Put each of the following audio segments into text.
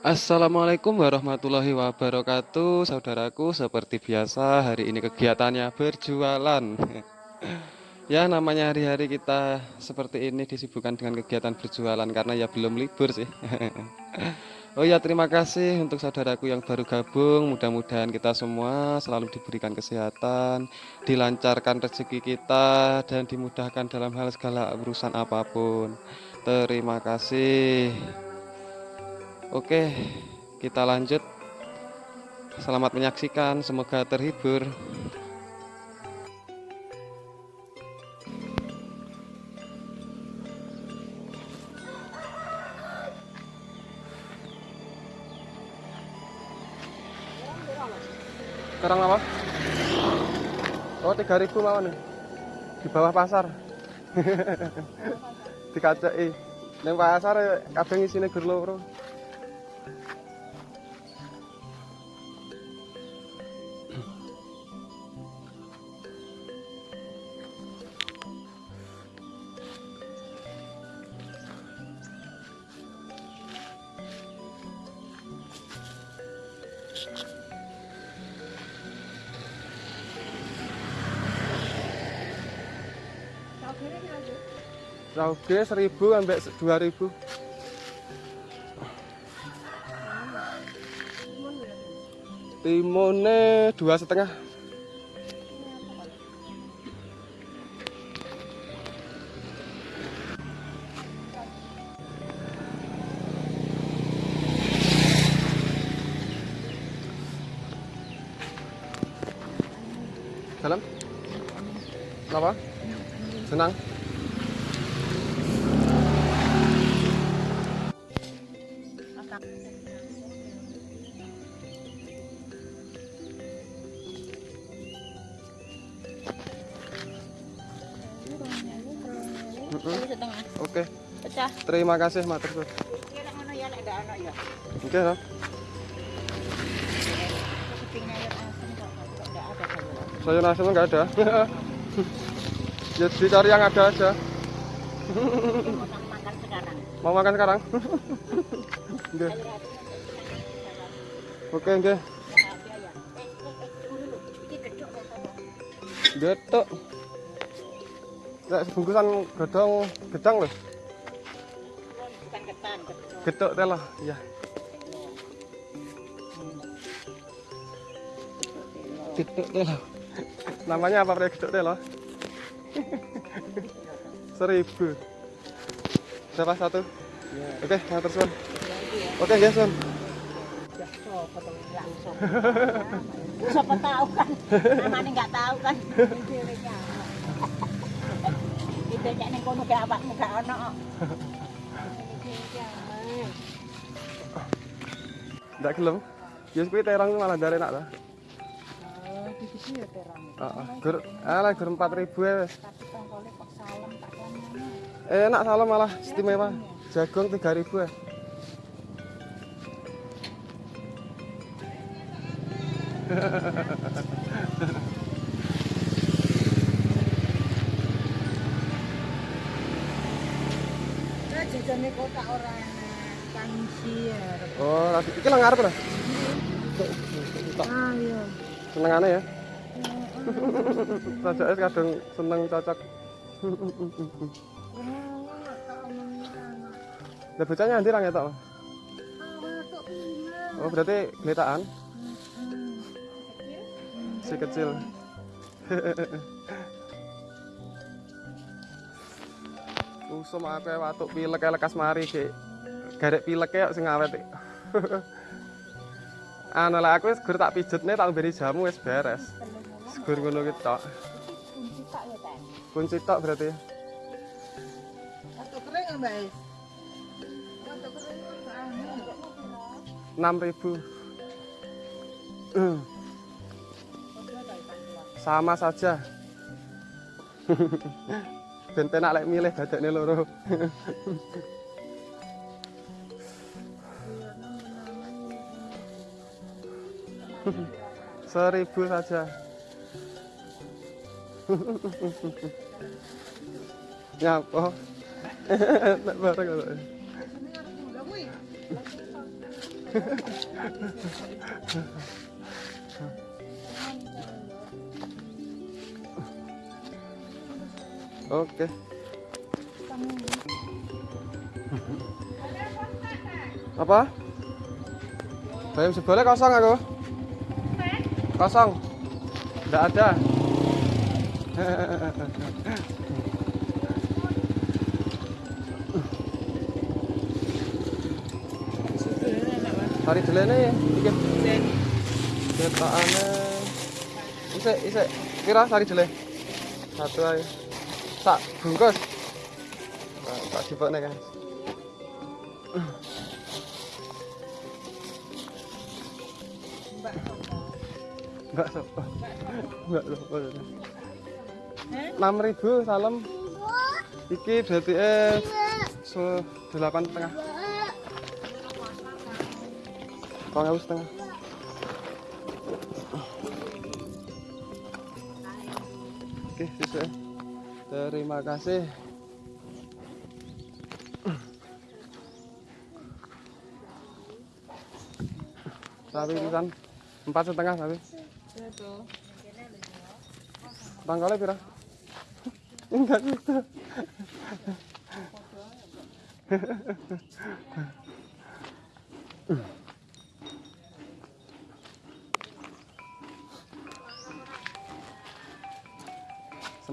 Assalamualaikum warahmatullahi wabarakatuh Saudaraku. Seperti biasa hari ini kegiatannya berjualan. Ya namanya hari-hari kita seperti ini disibukkan dengan kegiatan berjualan Karena ya belum libur sih. Oh ya terima kasih untuk saudaraku yang baru gabung. Mudah-mudahan kita semua selalu diberikan kesehatan Dilancarkan rezeki kita Dan dimudahkan dalam hal segala urusan apa pun. Terima kasih Oke, kita lanjut. Selamat menyaksikan, semoga terhibur. Sekarang apa? Oh, 3000 lawan nih. Di bawah pasar. Dikacai. Neng pasar kadang isine gur loro. Rauge seribu sampai dua ribu. Timunnya dua setengah. Mm-mm. setengah. Oke, pecah. Terima kasih matur suwun. kira ngono ya nek gak ono ya. Oke, ya ada sayuran sayur asem nggak ada. ya dicari yang ada aja. Mau makan sekarang? Mau makan sekarang? Oke, oke, oke. ya Nek sebungkusan gedong gedang loh. bukan ketan gedhok Getok teh lah, iya. Getok teh lah. Namanya apa pria getok teh lah? Seribu. Berapa satu? Oke, matur suwun. Oke, ya, ya so potong langsung siapa tahu kan namanya nggak tahu kan Kono ke awakmu gak ono Ndak gelem. Ya kuwi terang malah dari enak ta. Oh, di sini ya terang. Heeh. Gur alah gur 4000 ya wis. Salam kono. Enak salah malah istimewa. Jagung 3000 ya. Nah, orang kansier. Oh, lagi iki lang arep lah. Ah, iya. Senengane ya. Sajake kadang seneng cocok. Lah bocahnya nanti ra ngetok. Oh, berarti geletaan si kecil. Usum akeh watuk pilek ae lekas mari ki. Garek pilek kok sing awet. Anu lah aku wis gur tak pijetne tak beri jamu wis beres. Gur ngono ki tok. Kunci ya, tok berarti. Ya, Mbak? Atau kering anu. 6000. Sama saja. Ben penak lek milih dadekne loro. Seribu saja. Nyapa? Nek bareng kok. Oke. Apa? Bayam sebolnya kosong aku. Kosong. Enggak ada. Tari delene ya, iki. Cetakane. Isik, isik. Pira tari dele? Satu aja. Tak bungkus. Nah, tak dipokne kan. Enggak sopo. Enggak sopo. Enam ribu salam. Iki berarti eh delapan setengah. Kau setengah. Terima kasih. Sapi pisan empat setengah sapi. Tanggalnya pira? Enggak gitu.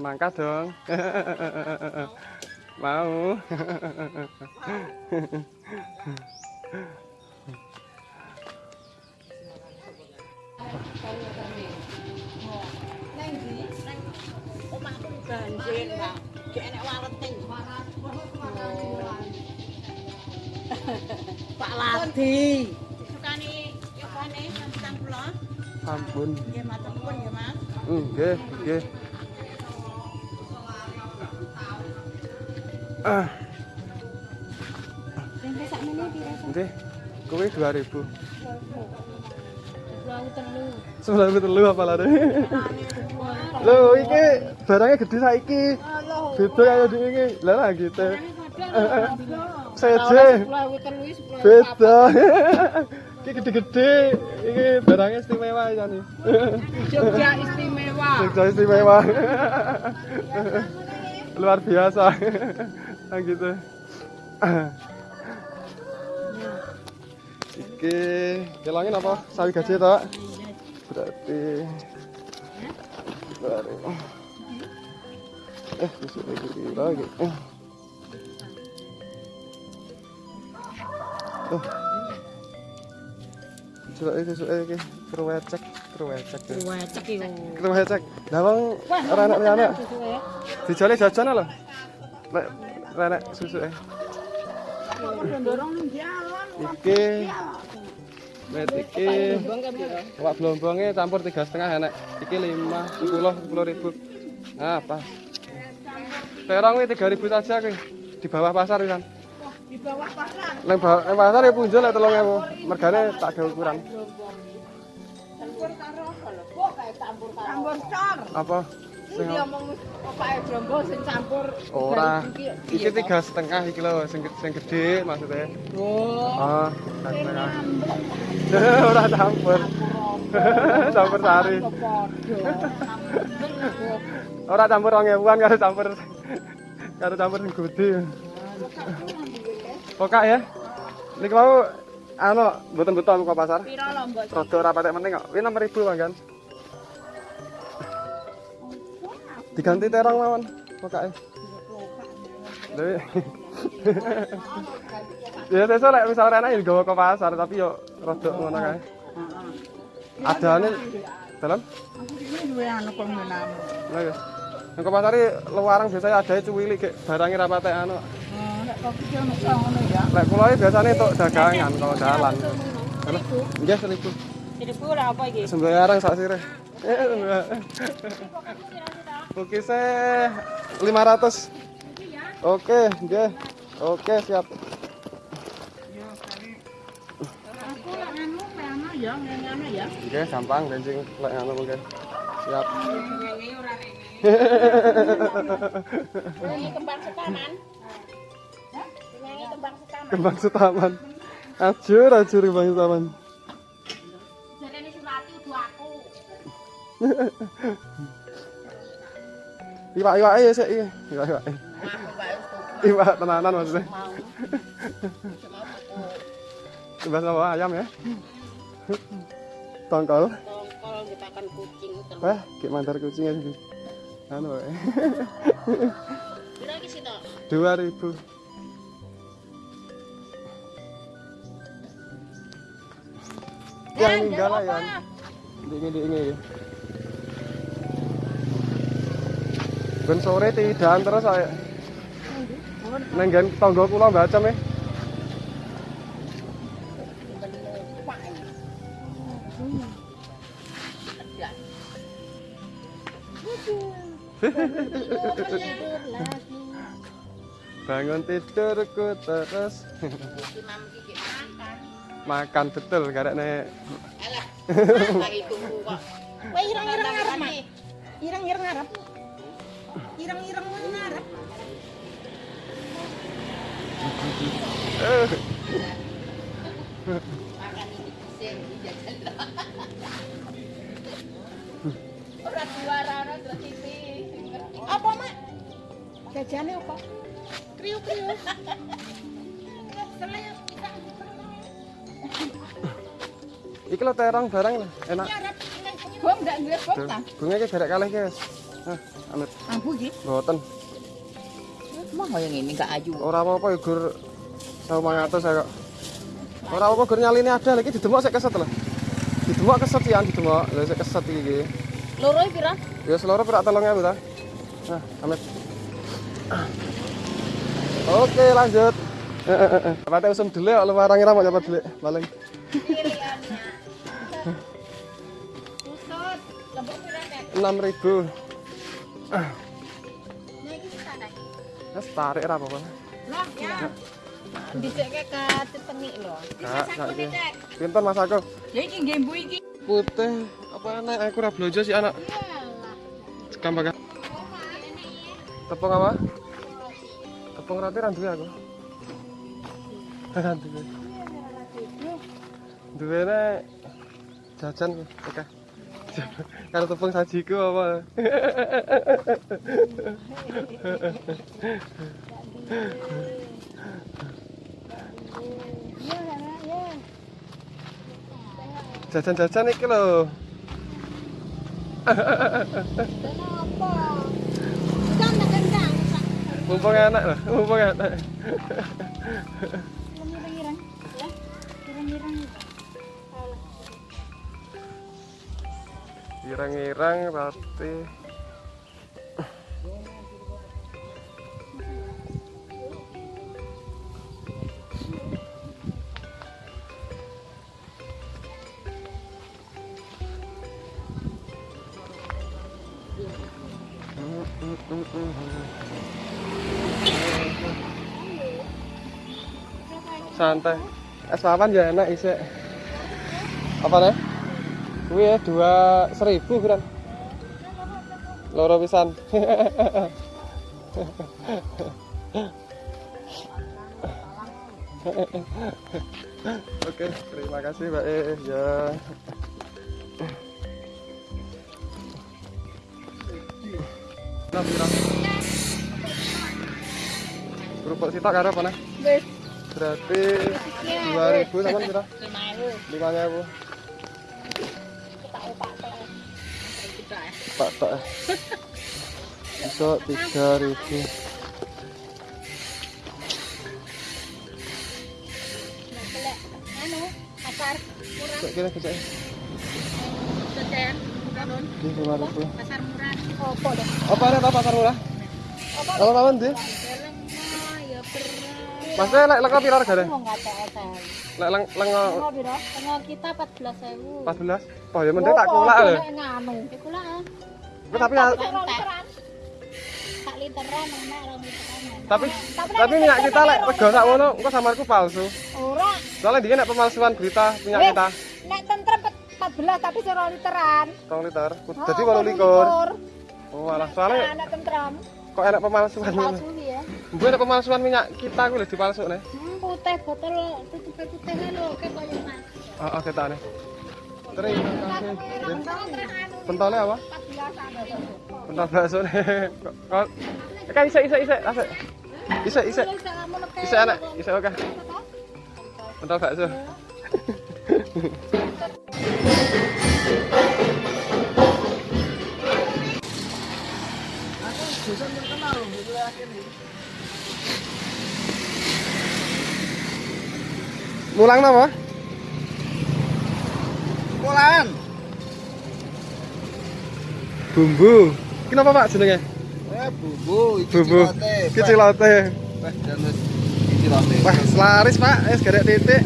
Semangka dong. Mau. Omahku banjir, enek. Pak Ladi. Sukani yogane sampeyan kula. Ampun. Nggih matur nuwun nggih, Mas. Nggih, nggih. Ah, Tempe sakmene pira? nggih. Kuwi 2000. Pulau telu. Sebelah telu apa lare? Lho, iki barangnya gede saiki. Beda kaya di iki. Lah lah gitu. Seje. Beda. Iki gede-gede. Iki barangnya istimewa ya nih. Jogja istimewa. Jogja istimewa. Luar biasa. Nah gitu. Iki kelangin apa? Sawi gaji toh? Berarti Berarti Eh, besok lagi lagi. Eh. Oh. Coba itu coba iki kerwecek, kerwecek. ya. Wecek iki. Kerwecek. Lah wong ora anak anak dijale jajan lho. Lek renek susu eh. Iki Met iki Wak blombongnya campur tiga setengah enak. Iki lima, sepuluh, sepuluh ribu. Nah, pas. Terong ini tiga ribu saja ki. Di bawah pasar kan. Di bawah pasar. Neng bawah neng pasar ya punjul ya tolong ewu. Mergane tak ada ukuran. Campur karo apa Sing Jombo campur. ora. Iki- Iki tiga setengah iki lho, sing sing gede maksudnya. Oh. Ah, setengah. Ora campur. campur sari. Ora campur wong ewuan karo campur karo campur sing gede. Pokak ya. Niki mau anu mboten beton kok pasar. Piro lho, Mbok? Rada ora patek meneng kok. Kuwi 6000 manggan. Diganti terong mawon pokake. Lha. Ya sesuk lek misal rene ya gawa ke pasar tapi yo rada ngono kae. Adane dalam Ini duwe anu kok menamu. Lah ya. Nang ke pasar luarang biasanya ada cuwili gek barange ra patek anu. Ngono ya. Lek kula iki biasane tok dagangan kalau dalan. Nggih seribu. Jadi pura apa iki? Sembarang sak sireh. Oke, saya 500. Oke, nggih. Oke, siap. Aku lek anu ya, ya. Oke, gampang benjing lek anu mungkin. Siap. Kembang setaman. Kembang setaman. Kembang setaman. Ajur, ajur Bang Saman. Jarene Surati udu aku. Iwak-iwak ya sik iki. Iwak-iwak. Aku wae wis Iwak tenanan maksudnya. Bebas sama ayam ya. Tongkol. Tongkol ditakan kucing terus. Wah, kayak mantar kucing aja. Anu iki sih tok? 2000. Yang enggak lah ya. Ini ini ini. Ben sore tidan terus saya. Nenggen tonggo kula mbacem e. Bangun tidurku terus. Makan betul karek nek. Wah, irang-irang ngarep, Mak. Irang-irang ngarep. Irang-irang ngarep. eh, Ora juara ora TV. Apa, Mak? Apa? Kriuk-kriuk. Selek kita iki lo terong barang lah, enak. Bom enggak duwe ta? Bunga iki garek kalih guys. Nah, amit Ambu iki. Mah yang ini enggak ayu. Ora apa-apa ya gur 1500 saya kok. Ora apa-apa gur nyaline ada lagi didemok sik keset lho. Didemok keset an didemok. Lha sik keset iki. Loro pira? Ya seloro berak 3000 ta. Nah, amit. Oke, lanjut. Eh, eh, eh, eh. Usum dulu lu warang ira mau dapat dulu paling. Pusut. Lembok Wes tarik apa-apa. Lah, ya. Dhisike ka tetengik lho. Pinten Mas aku? Ya iki iki. Putih apa enak aku ora blojo sih anak. Gampang? Tepung apa? Tepung roti ra duwe aku. Ra duwe. Duwene jajan oke. Kalau tepung sajiku apa? Jajan-jajan iki lho. Mumpung enak lho, mumpung enak. Irang-irang. Ya. Irang-irang roti. Santai. Es papan ya enak isi. Apa nih? Kuwi ya dua seribu kan? Loro pisan. Oke, terima kasih Mbak E. Ya. Nah? Kerupuk sitok karo apa nih? Berarti 2000 sampean pira? 5000. 5000. Ya. Pak. Bisa 3000. Nah, anu, pasar murah. Kok kira kecek? Sejen. Kanon. Di 5000. Pasar murah. Opo deh. Apa apa pasar murah? Kalau kawan di? Deleng mah ya berat. Maksudnya lek lek? Mau enggak. Lek leng leng Tengok piro? Tengok kita 14.000. 14. Oh ya mending tak lho. Nganu. Tapi tapi literan. Enak rong literan. tapi tapi minyak kita lek rego sak ngono engko samarku palsu. Ora. Soalnya dia nek pemalsuan berita minyak kita Nek tentrem 14 tapi sero literan. 2 liter. Oh, Jadi 8 likur. likur. Oh alah soalnya tentrem. kok enak pemalsuan. Palsu ya. Gue enak pemalsuan minyak kita gue lho dipalsukne. Hmm, putih botol tutup putih kan Oh, oh ketane. Terima kasih. Pentolnya apa? Pentol bakso nih. Kok kan isek isek isek asik. Isek isek. Isek anak, isek oke. Pentol bakso. Mulang nama? Pulaan. Bumbu. Kenapa Pak jenenge? Eh bumbu, iki Bumbu. cilote. Iki cilote. Wah, dan wis iki cilote. Wah, selaris Pak. Wis garek titik.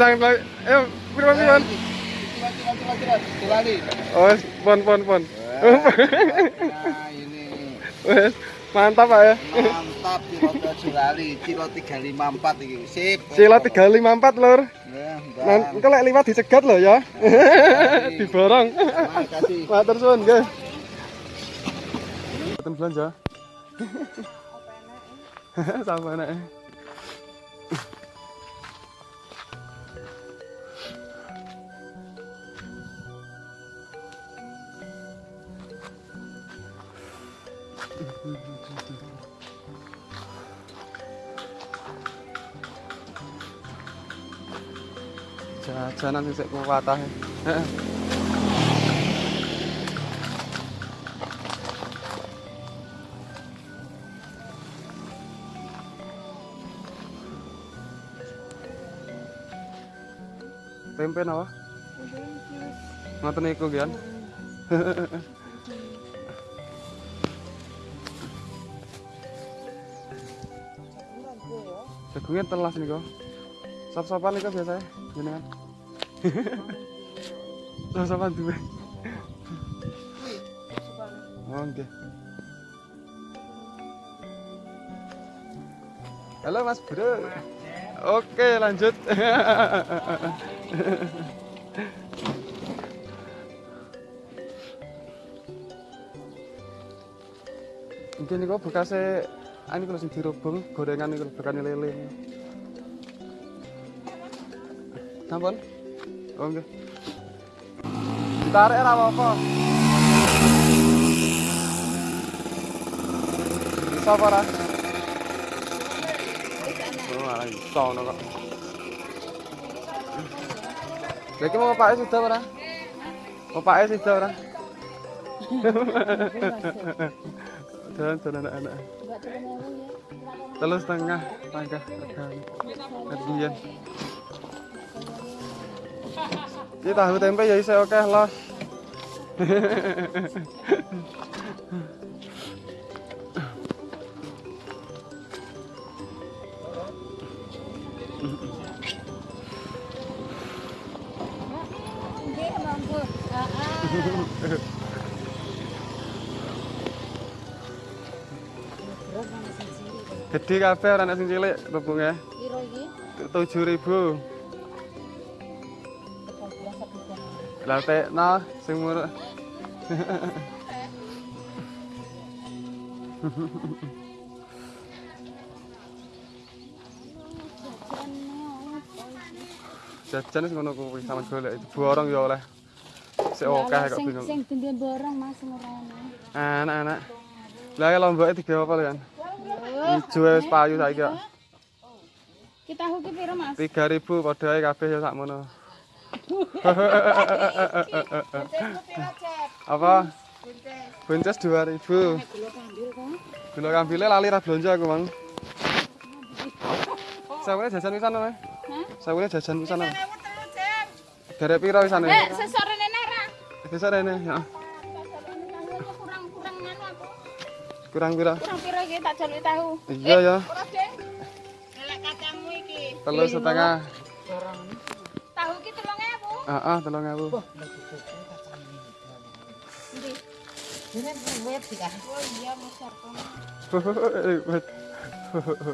Eh, nang, eh, Oh, pon pon pon. Nah, ini mantap Pak ya. mantap cilot cilot 354 iki. Sip. Sila 354 lur. Ya, Bang. engko lek liwat dicegat lho ya. Diborong. Makasih. Matur suwun nggih. Boten belanja. Sampai nek. Jajanan sing sik kuwatahe. Heeh. Tempe? Ngoten niku. Jagungnya telas niku. Sop-sopan niku biasanya jenengan. Sop-sopan duwe. Oh, nggih. Halo Mas Bro. Oke, lanjut. Mungkin niku bekasnya ini kalau sing dirubung gorengan niku bekane lele. Sampun? Oh nggih. Ditarik apa-apa. Bisa apa ora? Oh, ora iso ngono kok. Lagi mau Pak sudah ora? Mau Pak sudah ora? Jalan jalan anak-anak. Telur setengah tangga Kemudian Ini tahu tempe ya bisa oke lah. Nggih, Gede kabeh ora nek sing cilik rebunge. Piro iki? 7000. Lah tekno sing murah. Jajan wis ngono kuwi sampean golek itu borong ya oleh. Sik akeh kok sing bingung. sing borong Mas. Anak-anak. Lah lomboke digawe apa kan? Ijo wis payu saiki kok. Kita tahu ki piro Mas? 3000 padha ae kabeh ya sakmono. Apa? Bunces 2000. Gula kambile lali ra blonjo aku, Mang. Sawune jajan pisan ora? Hah? Sawune jajan pisan ora? Derek piro pisane? Eh, sesore nene ra. Bisa rene, ya. kurang pira kurang pira iki tak jaluki tahu iya ya eh, Lelek kacangmu iki telu setengah tahu iki 3000 heeh 3000 wah Ini buat sih kan? Oh iya, mau siapa? Hehehe, buat. Hehehe.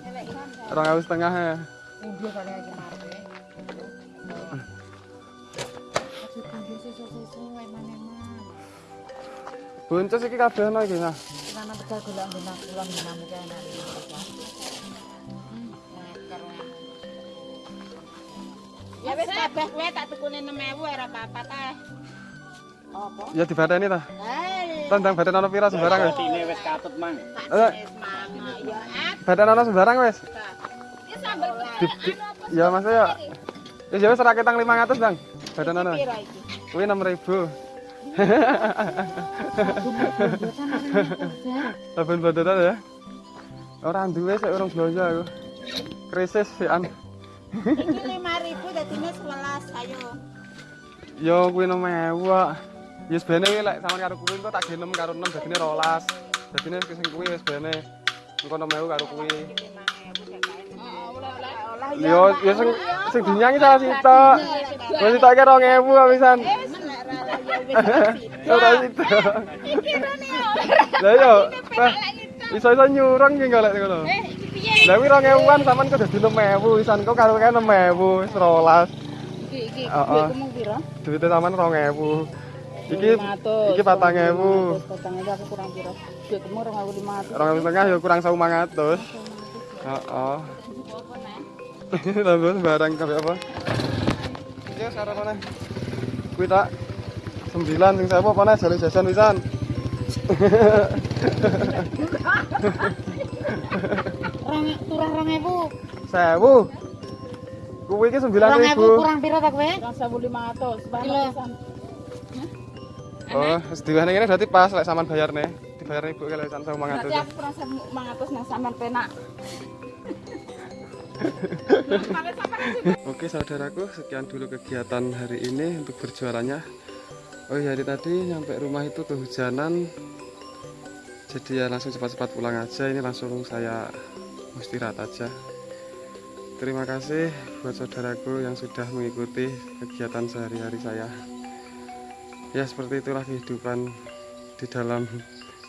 Orang harus setengah ya. Udah kali aja nanti. Buncis ini kafe iki nah. Mana tegal golek enak. Ya wis kabeh kowe tak tukune 6000 ora apa-apa ta. Apa? Ya dibadani ta. Hei. Tandang badan ana pira sembarang wis. Ini wis katut mang. Eh, Ya badan ana sembarang wis. Ini sambel ya Mas ya. Wis ya wis ora ketang 500, Bang. Badan ana. pira iki? Kuwi 6000. Saben badan ya. Ora duwe sik urung belanja aku. Krisis sian. Iki 5000 dadine 11 ayo. Yo kuwi 6000 kok. Yes bene kuwi lek sampean karo kuwi engko tak genem karo 6 dadine 12. Dadine sing kuwi wis bene. Engko 6000 karo kuwi. Yo yo sing sing dinyangi salah sitok. Wis sitoke 2000 kok pisan. Ora sitok. Lah yo. Iso-iso nyurang ki golek ngono. Lah kuwi 2000-an sampean kok dadi 6000 pisan kok karo kae 6000 wis 12. Iki iki ngomong pira? Duitnya sampean 2000. Iki iki 4000. Potongnya aku kurang pira. Duit kamu 2500. Orang tengah ya kurang 1500. Heeh. Tambah sembarang kabeh apa? Ya sarapan. Kuwi tak 9 sing sapa apa nih jale jajan pisan. Rong turah 2000. 1000. Kuwi iki 2000 9000. kurang pira ta kowe? 1500 Kilo. Oh, wis diwane ngene berarti pas lek sampean bayarne. Dibayar ibu kalau pisan 1500. Berarti aku kurang 500 nang sampean penak. Oke saudaraku, sekian dulu kegiatan hari ini untuk berjualannya. Oh hari tadi nyampe rumah itu kehujanan. Jadi ya langsung cepat-cepat pulang aja. Ini langsung saya istirahat aja. Terima kasih buat saudaraku yang sudah mengikuti kegiatan sehari-hari saya. Ya seperti itulah kehidupan di dalam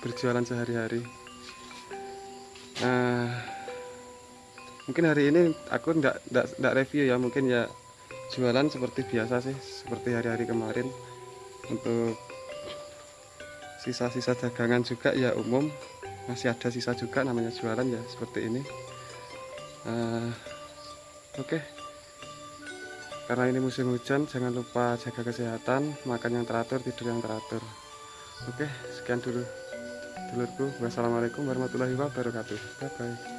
berjualan sehari-hari. Nah, mungkin hari ini aku ndak review ya mungkin ya jualan seperti biasa sih seperti hari-hari kemarin untuk sisa-sisa dagangan juga ya umum. Masih ada sisa juga namanya jualan ya seperti ini. Eh, oke. Karena ini musim hujan jangan lupa jaga kesehatan makan yang teratur tidur yang teratur. Oke sekian dulu dulurku. Wassalamualaikum warahmatullahi wabarakatuh. Bye bye